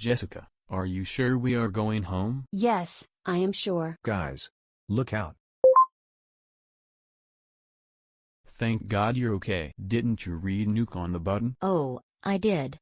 Jessica, are you sure we are going home? Yes, I am sure. Guys. Look out. Thank God you're okay. Didn't you read Nuke on the button? Oh, I did.